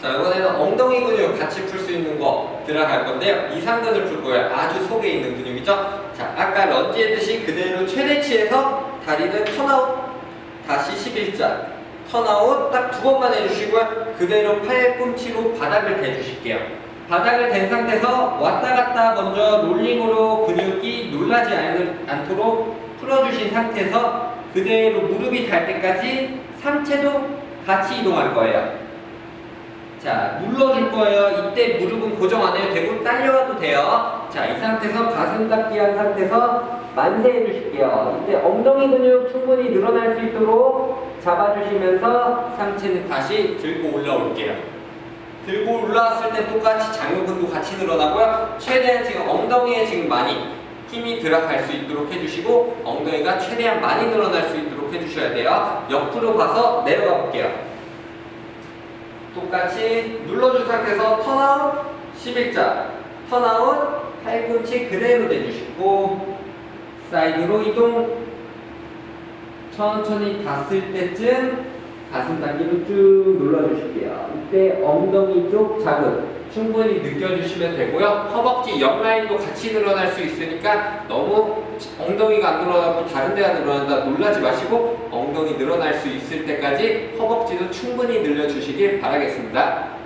자, 이번에는 엉덩이 근육 같이 풀 수 있는 거 들어갈 건데요. 이상근을 풀 거예요. 아주 속에 있는 근육이죠. 자, 아까 런지 했듯이 그대로 최대치에서 다리는 turn out, 다시 11자. turn out 딱 두 번만 해주시고요. 그대로 팔꿈치로 바닥을 대주실게요. 바닥을 댄 상태에서 왔다 갔다 먼저 롤링으로 근육이 놀라지 않도록 풀어주신 상태에서 그대로 무릎이 닿을 때까지 상체도 같이 이동할 거예요. 자, 눌러줄 거예요. 이때 무릎은 고정 안 해도 되고 딸려와도 돼요. 자, 이 상태에서 가슴 닫기 한 상태에서 만세 해 주실게요. 이때 엉덩이 근육 충분히 늘어날 수 있도록 잡아주시면서 상체는 다시 들고 올라올게요. 들고 올라왔을 때 똑같이 장요근도 같이 늘어나고요. 최대한 지금 엉덩이에 지금 많이 힘이 들어갈 수 있도록 해주시고 엉덩이가 최대한 많이 늘어날 수 있도록 해주셔야 돼요. 옆으로 가서 내려가 볼게요. 똑같이 눌러준 상태에서 turn out 11자 turn out 팔꿈치 그대로 내주시고 사이드로 이동. 천천히 닿았을 때쯤 가슴 당기로 쭉 눌러주실게요. 이때 엉덩이 쪽 자극 충분히 느껴주시면 되고요. 허벅지 옆라인도 같이 늘어날 수 있으니까 너무 엉덩이가 안 늘어나고 다른 데가 늘어난다 놀라지 마시고 엉덩이 늘어날 수 있을 때까지 허벅지도 충분히 늘려주시길 바라겠습니다